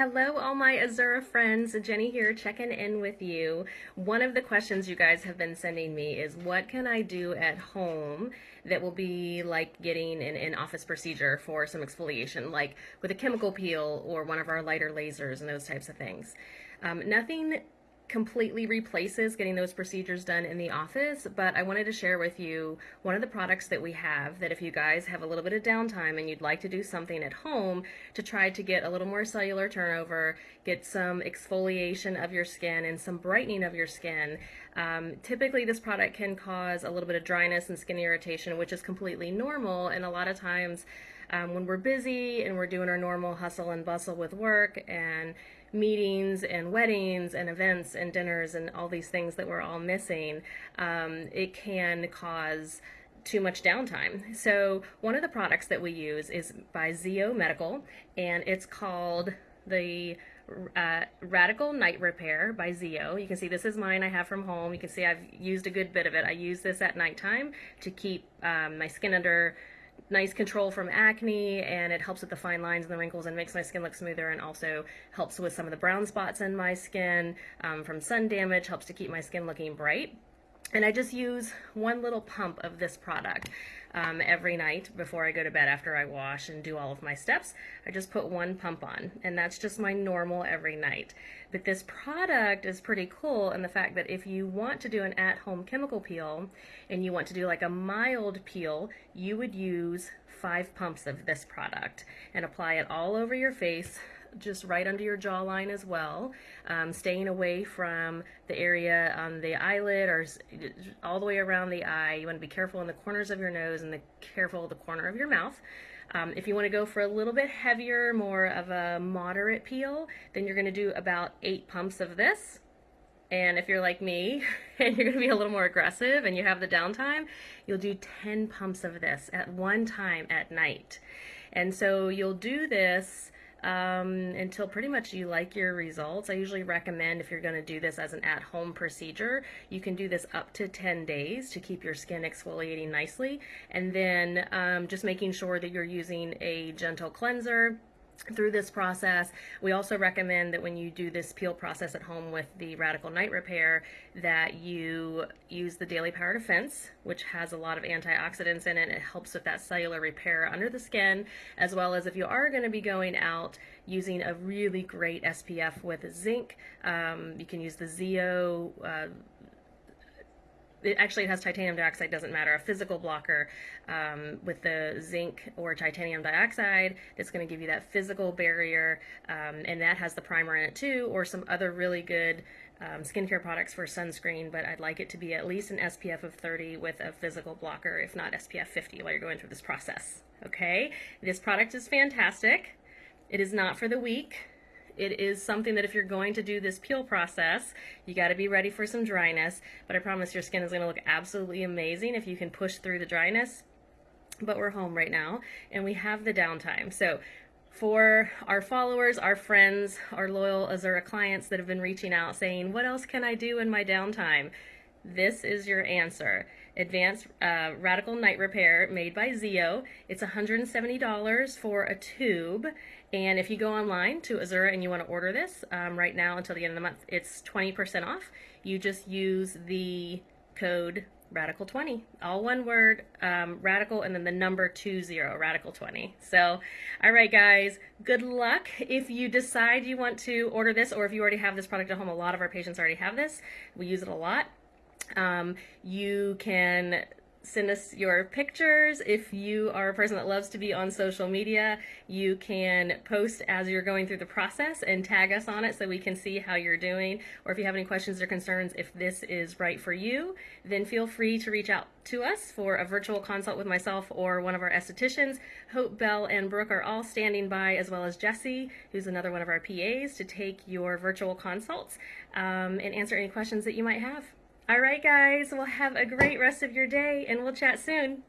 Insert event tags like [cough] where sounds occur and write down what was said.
Hello, all my Azura friends. Jenny here, checking in with you. One of the questions you guys have been sending me is what can I do at home that will be like getting an in-office procedure for some exfoliation, like with a chemical peel or one of our lighter lasers and those types of things. Um, nothing completely replaces getting those procedures done in the office, but I wanted to share with you one of the products that we have that if you guys have a little bit of downtime and you'd like to do something at home to try to get a little more cellular turnover, get some exfoliation of your skin and some brightening of your skin, um, typically this product can cause a little bit of dryness and skin irritation, which is completely normal, and a lot of times um, when we're busy and we're doing our normal hustle and bustle with work and meetings and weddings and events and dinners and all these things that we're all missing, um, it can cause too much downtime. So one of the products that we use is by ZO Medical and it's called the uh, Radical Night Repair by ZO. You can see this is mine I have from home. You can see I've used a good bit of it. I use this at nighttime to keep um, my skin under nice control from acne and it helps with the fine lines and the wrinkles and makes my skin look smoother and also helps with some of the brown spots in my skin um, from sun damage, helps to keep my skin looking bright. And I just use one little pump of this product um, every night before I go to bed after I wash and do all of my steps. I just put one pump on and that's just my normal every night. But this product is pretty cool in the fact that if you want to do an at-home chemical peel and you want to do like a mild peel, you would use five pumps of this product and apply it all over your face just right under your jawline as well, um, staying away from the area on the eyelid or all the way around the eye. You want to be careful in the corners of your nose and the careful the corner of your mouth. Um, if you want to go for a little bit heavier, more of a moderate peel, then you're going to do about eight pumps of this. And if you're like me [laughs] and you're going to be a little more aggressive and you have the downtime, you'll do 10 pumps of this at one time at night. And so you'll do this um, until pretty much you like your results. I usually recommend if you're going to do this as an at-home procedure, you can do this up to 10 days to keep your skin exfoliating nicely. And then um, just making sure that you're using a gentle cleanser through this process. We also recommend that when you do this peel process at home with the Radical Night Repair that you use the Daily Power Defense, which has a lot of antioxidants in it. It helps with that cellular repair under the skin, as well as if you are going to be going out using a really great SPF with zinc, um, you can use the ZO uh, it actually has titanium dioxide, doesn't matter, a physical blocker um, with the zinc or titanium dioxide that's going to give you that physical barrier, um, and that has the primer in it too, or some other really good um, skincare products for sunscreen, but I'd like it to be at least an SPF of 30 with a physical blocker, if not SPF 50 while you're going through this process. Okay, this product is fantastic. It is not for the weak. It is something that if you're going to do this peel process, you got to be ready for some dryness, but I promise your skin is going to look absolutely amazing if you can push through the dryness. But we're home right now and we have the downtime. So for our followers, our friends, our loyal Azura clients that have been reaching out saying, what else can I do in my downtime? This is your answer. Advanced uh, Radical Night Repair made by ZO. It's $170 for a tube. And if you go online to Azura and you want to order this um, right now until the end of the month, it's 20% off. You just use the code radical 20 all one word um, radical and then the number 20 radical 20 so all right guys good luck if you decide you want to order this or if you already have this product at home a lot of our patients already have this we use it a lot um, you can send us your pictures. If you are a person that loves to be on social media, you can post as you're going through the process and tag us on it so we can see how you're doing. Or if you have any questions or concerns, if this is right for you, then feel free to reach out to us for a virtual consult with myself or one of our estheticians. Hope, Bell, and Brooke are all standing by, as well as Jesse, who's another one of our PAs, to take your virtual consults um, and answer any questions that you might have. All right, guys. Well, have a great rest of your day, and we'll chat soon.